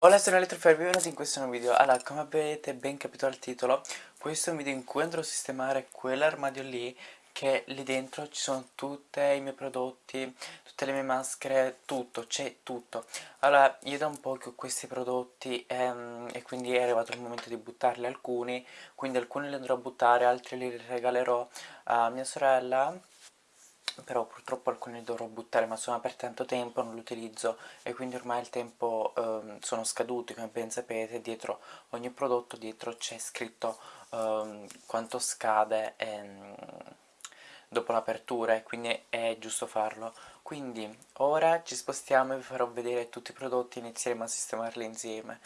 Hola sono Elettrofair, benvenuti in questo nuovo video. Allora, come avete ben capito dal titolo, questo è un video in cui andrò a sistemare quell'armadio lì che lì dentro ci sono tutti i miei prodotti, tutte le mie maschere, tutto, c'è tutto. Allora, io da un po' che ho questi prodotti ehm, e quindi è arrivato il momento di buttarli alcuni, quindi alcuni li andrò a buttare, altri li regalerò a mia sorella però purtroppo alcuni li dovrò buttare ma sono per tanto tempo, non li utilizzo e quindi ormai il tempo ehm, sono scaduti come ben sapete, dietro ogni prodotto dietro c'è scritto ehm, quanto scade ehm, dopo l'apertura e quindi è giusto farlo. Quindi ora ci spostiamo e vi farò vedere tutti i prodotti e inizieremo a sistemarli insieme.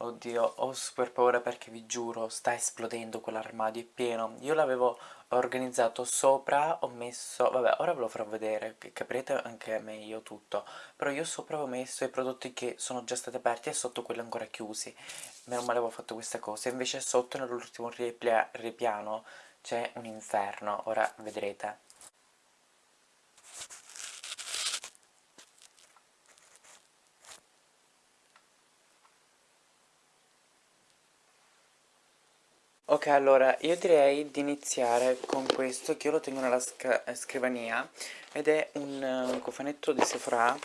Oddio, ho super paura perché vi giuro, sta esplodendo quell'armadio, è pieno. Io l'avevo organizzato sopra, ho messo... vabbè, ora ve lo farò vedere, capirete anche meglio tutto. Però io sopra avevo messo i prodotti che sono già stati aperti e sotto quelli ancora chiusi. Meno male avevo fatto questa cosa. Invece sotto, nell'ultimo ripiano, c'è un inferno. Ora vedrete. Ok, allora, io direi di iniziare con questo, che io lo tengo nella scrivania, ed è un, un cofanetto di Sephora,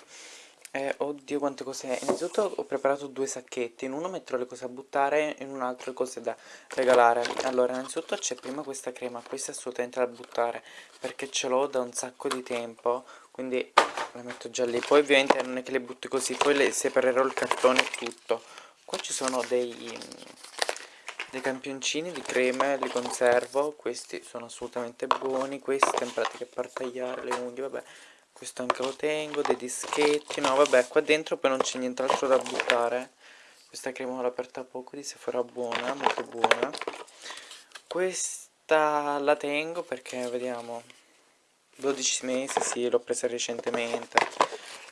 eh, oddio quante cose innanzitutto ho preparato due sacchetti, in uno metterò le cose a buttare, in un altro le cose da regalare, allora innanzitutto c'è prima questa crema, questa è assolutamente da buttare, perché ce l'ho da un sacco di tempo, quindi la metto già lì, poi ovviamente non è che le butto così, poi le separerò il cartone e tutto, qua ci sono dei dei campioncini di creme li conservo questi sono assolutamente buoni questo in pratica per tagliare le unghie vabbè questo anche lo tengo dei dischetti no vabbè qua dentro poi non c'è nient'altro da buttare questa crema l'ho aperta poco di se farà buona molto buona. Questa la tengo perché vediamo 12 mesi sì l'ho presa recentemente.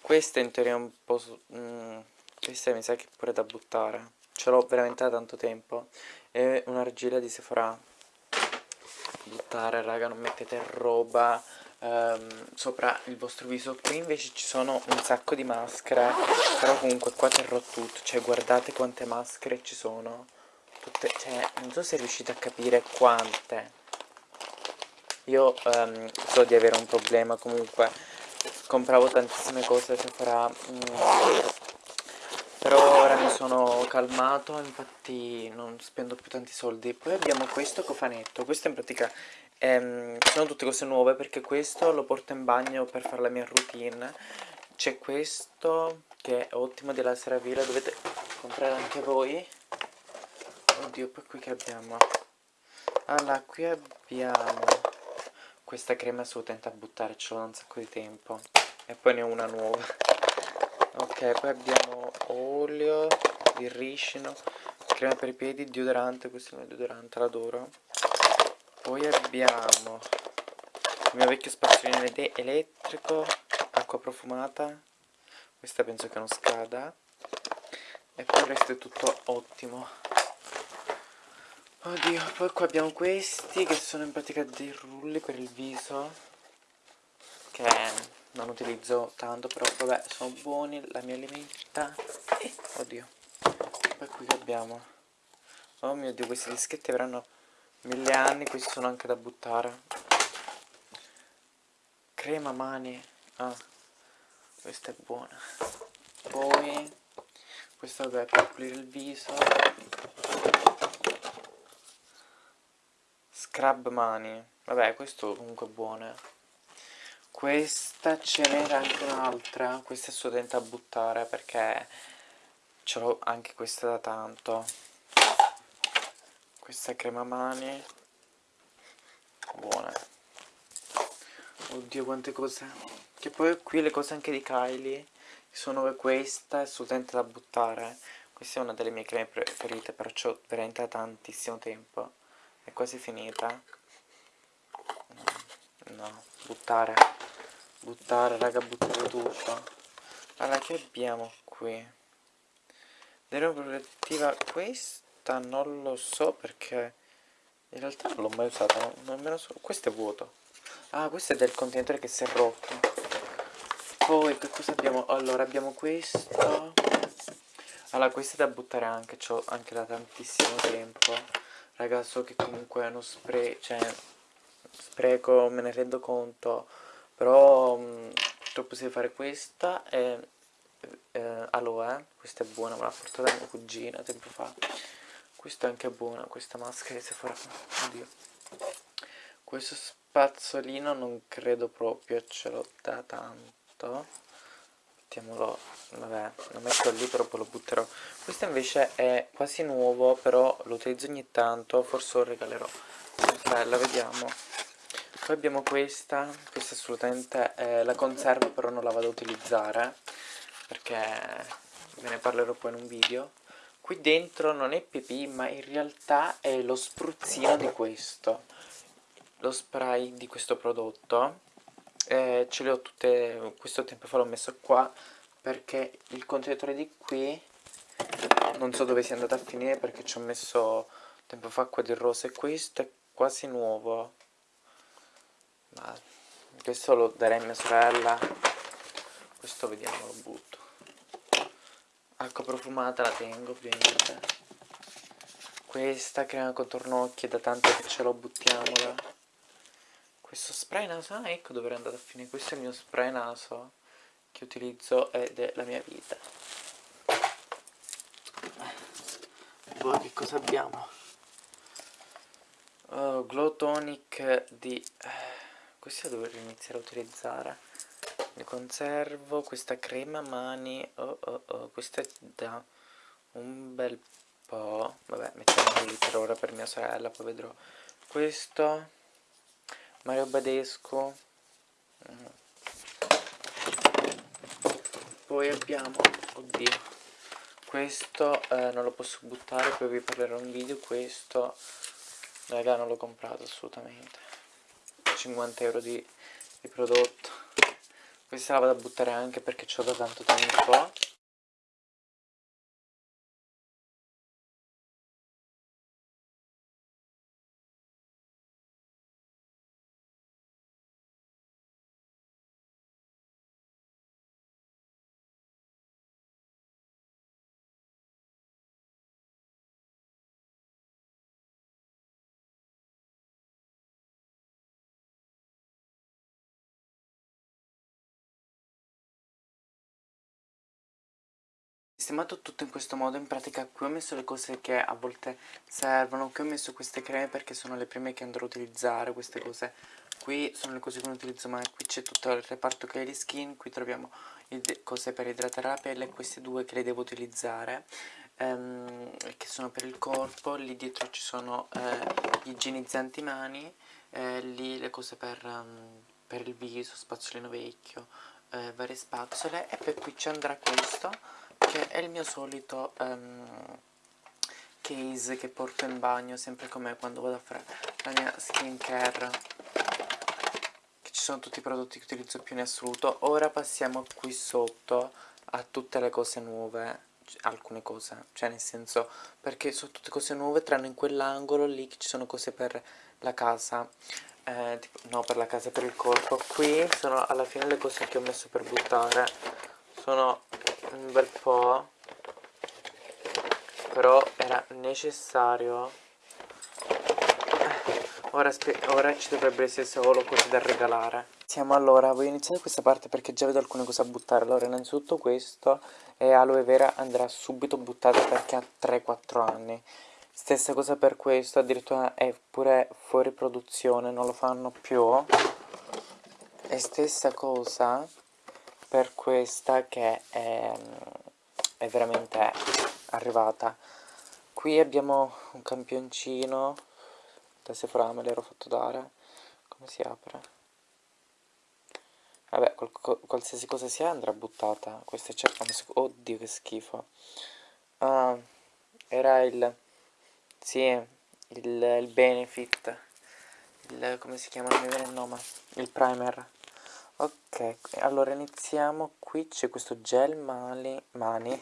Questa in teoria è un po' mm, questa mi sa che è pure da buttare ce l'ho veramente da tanto tempo. È un'argilla di Sephora. Buttare raga non mettete roba um, sopra il vostro viso. Qui invece ci sono un sacco di maschere però comunque qua terrò tutto. Cioè guardate quante maschere ci sono. Tutte cioè non so se riuscite a capire quante. Io um, so di avere un problema comunque. Compravo tantissime cose Sephora mm, però ora mi sono calmato infatti non spendo più tanti soldi. Poi abbiamo questo cofanetto. Questo in pratica ehm, sono tutte cose nuove perché questo lo porto in bagno per fare la mia routine. C'è questo che è ottimo della Seravilla dovete comprare anche voi. Oddio poi qui che abbiamo? Allora qui abbiamo questa crema assolutamente a buttare ce l'ho da un sacco di tempo. E poi ne ho una nuova. Ok poi abbiamo olio di ricino crema per i piedi deodorante questo è il mio deodorante l'adoro. Poi abbiamo il mio vecchio spazzolino elettrico acqua profumata. Questa penso che non scada. E poi il resto è tutto ottimo. Oddio poi qua abbiamo questi che sono in pratica dei rulli per il viso che non utilizzo tanto però vabbè sono buoni la mia limetta eh, oddio poi qui che abbiamo. Oh mio dio questi dischetti avranno mille anni questi sono anche da buttare. Crema mani. Ah questa è buona. Poi questo vabbè per pulire il viso. Scrub mani. Vabbè questo comunque è buono questa ce n'era anche un'altra. Questa è assolutamente a buttare perché ce l'ho anche questa da tanto. Questa crema mani. Buona. Oddio quante cose. Che poi qui le cose anche di Kylie sono questa è assolutamente da buttare. Questa è una delle mie creme preferite però ho veramente da tantissimo tempo. È quasi finita. No buttare. Buttare raga buttare tutto. Allora che abbiamo qui protettiva questa non lo so perché in realtà non l'ho mai usata non, non so questo è vuoto. Ah questo è del contenitore che si è rotto. Poi che cosa abbiamo? Allora abbiamo questo. Allora questa è da buttare anche c'ho anche da tantissimo tempo. Raga so che comunque è uno spray cioè spreco me ne rendo conto però mh, purtroppo si deve fare questa e eh, aloe questa è buona me l'ha portata mia cugina tempo fa. Questa è anche buona questa maschera di Sephora. Oddio. Questo spazzolino non credo proprio ce l'ho da tanto. Mettiamolo vabbè lo metto lì però poi lo butterò. Questo invece è quasi nuovo però lo utilizzo ogni tanto forse lo regalerò. Bella vediamo. Poi abbiamo questa questa assolutamente eh, la conservo però non la vado a utilizzare perché ve ne parlerò poi in un video. Qui dentro non è pipì ma in realtà è lo spruzzino di questo lo spray di questo prodotto. Eh, ce le ho tutte questo tempo fa l'ho messo qua perché il contenitore di qui non so dove sia andato a finire perché ci ho messo tempo fa qua del rosa e questo è quasi nuovo. Ma questo lo darei a mia sorella. Questo vediamo lo butto acqua profumata la tengo ovviamente. Questa crema contorno occhi è da tanto che ce l'ho buttiamola. Questo spray naso ah ecco dove è andato a finire. Questo è il mio spray naso che utilizzo ed è la mia vita. Poi che cosa abbiamo? Oh, glow tonic di eh, questa dovrei iniziare a utilizzare ne conservo questa crema mani. Oh oh oh questa è da un bel po' vabbè mettiamo lì per ora per mia sorella poi vedrò questo. Mario Badesco mm. poi abbiamo oddio questo eh, non lo posso buttare poi vi parlerò in video. Questo raga non l'ho comprato assolutamente. 50 euro di, di prodotto questa la vado a buttare anche perché ce l'ho da tanto tempo sistemato tutto in questo modo in pratica qui ho messo le cose che a volte servono qui ho messo queste creme perché sono le prime che andrò a utilizzare queste cose qui sono le cose che non utilizzo mai qui c'è tutto il reparto che è di skin qui troviamo cose per idratare la pelle queste due che le devo utilizzare ehm, che sono per il corpo lì dietro ci sono eh, gli igienizzanti mani eh, lì le cose per, um, per il viso spazzolino vecchio eh, varie spazzole e poi qui ci andrà questo che è il mio solito um, case che porto in bagno sempre come quando vado a fare la mia skincare. Che ci sono tutti i prodotti che utilizzo più in assoluto. Ora passiamo qui sotto a tutte le cose nuove alcune cose, cioè nel senso perché sono tutte cose nuove tranne in quell'angolo lì che ci sono cose per la casa. Eh, tipo, no per la casa, per il corpo. Qui sono alla fine le cose che ho messo per buttare. Sono un bel po' però era necessario. Ora, ora ci dovrebbe essere solo cose da regalare. Siamo allora voglio iniziare questa parte perché già vedo alcune cose a buttare. Allora innanzitutto questo e aloe vera andrà subito buttata perché ha 3-4 anni. Stessa cosa per questo addirittura è pure fuori produzione non lo fanno più. E stessa cosa per questa che è, è veramente arrivata. Qui abbiamo un campioncino da Sephora me l'ero fatto dare. Come si apre? vabbè qual qualsiasi cosa sia andrà buttata. Questa c'è oddio che schifo. Ah, era il sì il, il benefit il come si chiama? Non mi viene il nome. Il primer ok allora iniziamo qui c'è questo gel mani, mani.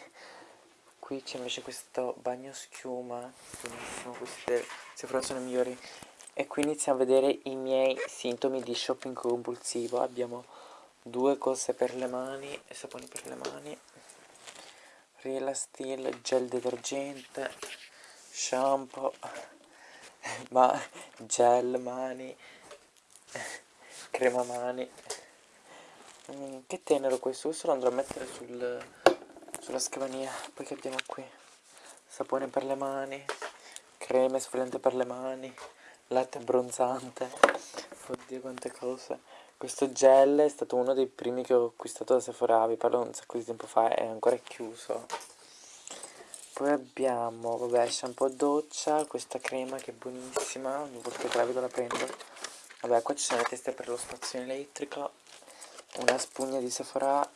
qui c'è invece questo bagno schiuma benissimo queste se sono migliori e qui iniziamo a vedere i miei sintomi di shopping compulsivo abbiamo due cose per le mani saponi per le mani Rila Steel, gel detergente, shampoo, ma gel mani, crema mani. Mm, che tenero questo, questo lo andrò a mettere sul, sulla scrivania. Poi che abbiamo qui? Sapone per le mani, creme sfoliante per le mani, latte abbronzante. Oddio quante cose. Questo gel è stato uno dei primi che ho acquistato da Sephora, vi parlo un sacco di tempo fa, è ancora chiuso. Poi abbiamo, vabbè, shampoo doccia, questa crema che è buonissima, ogni volta che la vedo la prendo. Vabbè, qua ci sono le teste per lo spazzino elettrico, una spugna di Sephora.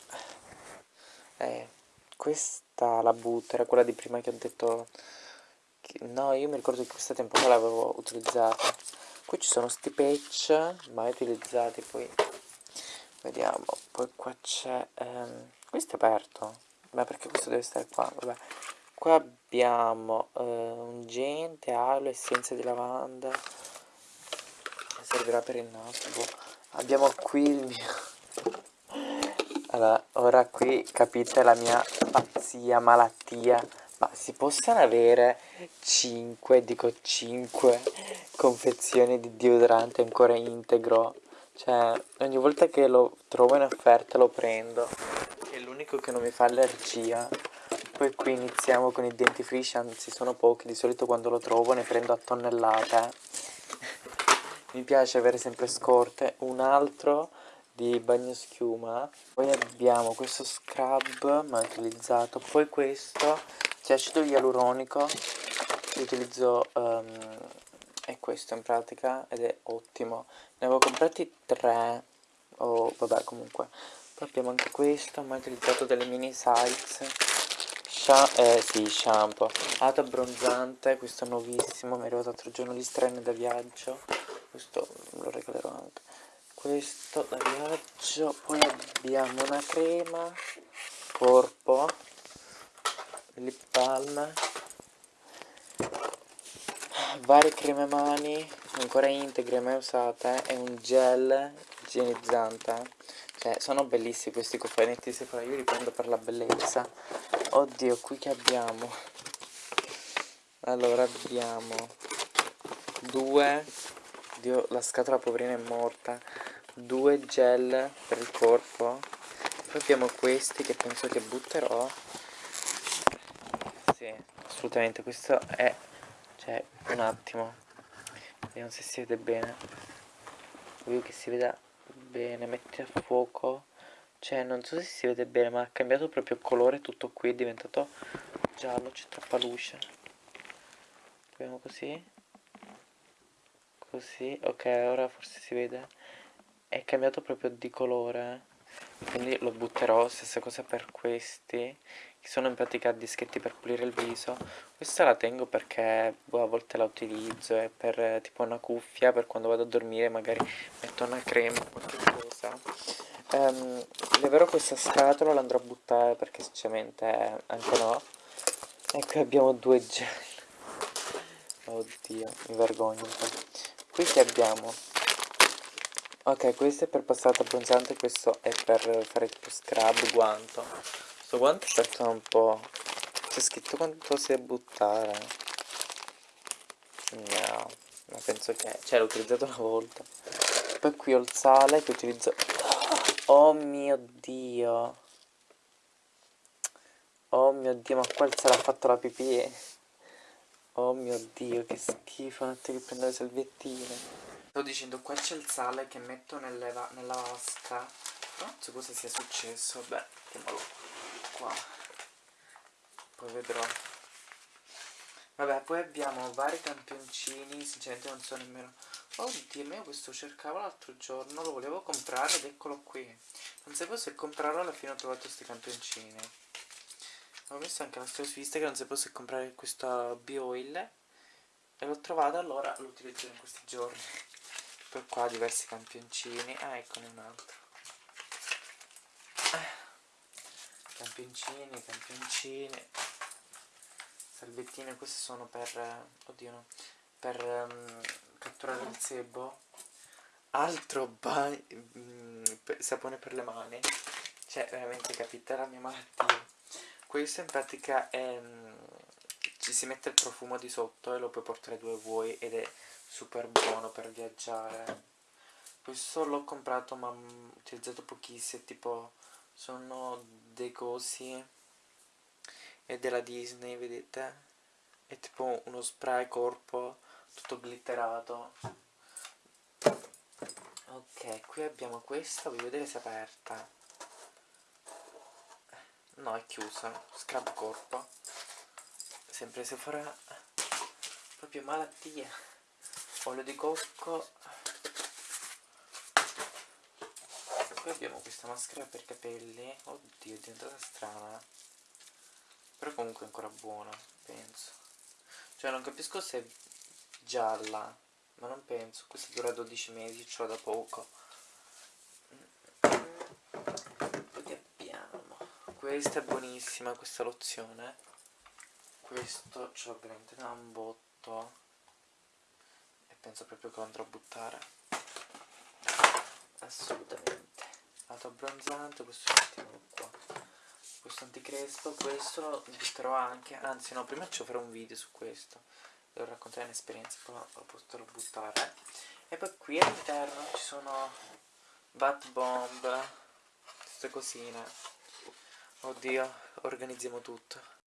Eh, questa la butto era quella di prima che ho detto che, no io mi ricordo che questa tempo fa l'avevo utilizzata. Qui ci sono sti patch mai utilizzati poi vediamo. Poi qua c'è ehm, questo è aperto. Ma perché questo deve stare qua? Vabbè. Qua abbiamo eh, un gente aloe essenza di lavanda. Servirà per il naso abbiamo qui il mio allora, ora qui capite la mia pazzia, malattia. Ma si possono avere 5, dico 5 confezioni di deodorante ancora integro? Cioè, ogni volta che lo trovo in offerta lo prendo. È l'unico che non mi fa allergia. Poi qui iniziamo con i dentifrici, anzi sono pochi, di solito quando lo trovo ne prendo a tonnellate. mi piace avere sempre scorte. Un altro di bagno schiuma poi abbiamo questo scrub mai utilizzato. Poi questo che è acido ialuronico che utilizzo um, è questo in pratica ed è ottimo. Ne avevo comprati tre o oh, vabbè comunque. Poi abbiamo anche questo mai utilizzato delle mini size eh sì shampoo. Lato abbronzante questo è nuovissimo mi è arrivato l'altro giorno di strenne da viaggio. Questo lo regalerò anche questo da viaggio poi abbiamo una crema corpo lip balm varie creme mani ancora integre mai usate e un gel igienizzante. Cioè sono bellissimi questi cofanetti Sephora io li prendo per la bellezza. Oddio qui che abbiamo? Allora abbiamo due. Dio, la scatola poverina è morta due gel per il corpo. Poi abbiamo questi che penso che butterò. Sì assolutamente questo è cioè un attimo. Vediamo se si vede bene. Voglio che si veda bene metti a fuoco. Cioè non so se si vede bene ma ha cambiato proprio colore tutto qui è diventato giallo c'è troppa luce. Proviamo così. Così ok ora forse si vede è cambiato proprio di colore quindi lo butterò stessa cosa per questi che sono in pratica dischetti per pulire il viso. Questa la tengo perché boh, a volte la utilizzo è per tipo una cuffia per quando vado a dormire magari metto una crema o qualche cosa. Um, leverò questa scatola l'andrò a buttare perché sinceramente anche no. E qui abbiamo due gel. Oddio mi vergogno qui che abbiamo Ok, questo è per passato abbronzante, questo è per fare tipo scrub, guanto. Questo guanto aperto un po'. C'è scritto quanto si deve buttare. No, ma penso che... Cioè, l'ho utilizzato una volta. Poi qui ho il sale che utilizzo... Oh mio Dio. Oh mio Dio, ma qua il sale ha fatto la pipì. Oh mio Dio, che schifo, non che prendere le salviettine. Sto dicendo qua c'è il sale che metto nella, vasca. Non so cosa sia successo. Vabbè, mettiamolo qua. Poi vedrò. Vabbè, poi abbiamo vari campioncini Sinceramente non so nemmeno. Oddio, io questo cercavo l'altro giorno Lo volevo comprare ed eccolo qui. Non sapevo se comprarlo alla fine ho trovato questi campioncini Ho messo anche la storia su Instagram Non sapevo se comprare questo B-Oil E l'ho trovato allora lo utilizzerò in questi giorni poi qua diversi campioncini. Ah eccone un altro. Campioncini campioncini. Salvettine queste sono per oddio no per um, catturare il sebo. Altro bagno um, sapone per le mani. Cioè veramente capite la mia malattia. Questo in pratica è, mm, ci si mette il profumo di sotto e lo puoi portare dove vuoi ed è super buono per viaggiare. Questo l'ho comprato ma ho utilizzato pochissimo tipo sono dei cosi è della Disney vedete? È tipo uno spray corpo tutto glitterato. Ok qui abbiamo questa voglio vedere se è aperta. No è chiusa scrub corpo. Sempre se farà proprio malattia olio di cocco. Qui abbiamo questa maschera per capelli. Oddio è diventata strana. Però comunque è ancora buona penso. Cioè non capisco se è gialla ma non penso. Questa dura 12 mesi ce l'ho da poco. Poi abbiamo. Questa è buonissima questa lozione. Questo ce l'ho veramente da un botto penso proprio che lo andrò a buttare. Assolutamente. lato abbronzante questo mettiamolo qua. Questo anticrespo questo lo butterò anche anzi no prima ci farò un video su questo. Devo raccontare un'esperienza poi lo potrò buttare. E poi qui all'interno ci sono bat bomb queste cosine. Oddio organizziamo tutto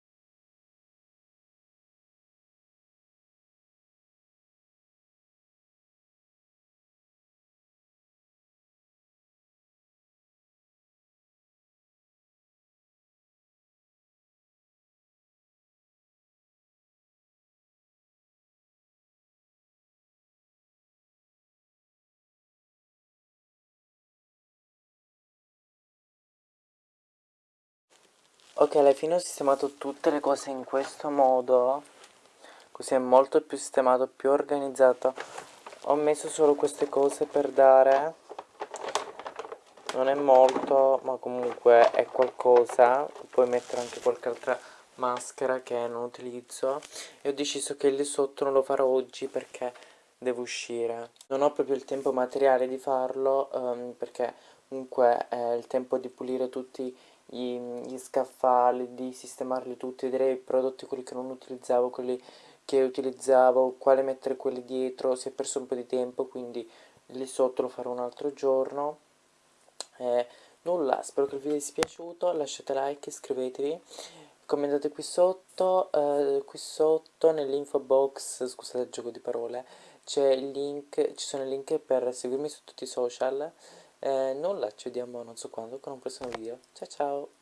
Ok, alla fine ho sistemato tutte le cose in questo modo Così è molto più sistemato, più organizzato. Ho messo solo queste cose per dare. Non è molto, ma comunque è qualcosa. Puoi mettere anche qualche altra maschera che non utilizzo. E ho deciso che lì sotto non lo farò oggi perché devo uscire. Non ho proprio il tempo materiale di farlo um, Perché comunque è il tempo di pulire tutti i gli, gli scaffali, di sistemarli tutti, vedere i prodotti, quelli che non utilizzavo, quelli che utilizzavo, quale mettere quelli dietro, si è perso un po' di tempo, quindi lì sotto lo farò un altro giorno. Eh, nulla, spero che il video vi sia piaciuto, lasciate like, iscrivetevi, commentate qui sotto, eh, qui sotto nell'info box, scusate il gioco di parole, c'è il link, ci sono i link per seguirmi su tutti i social, eh, nulla, ci vediamo non so quando con un prossimo video. Ciao ciao!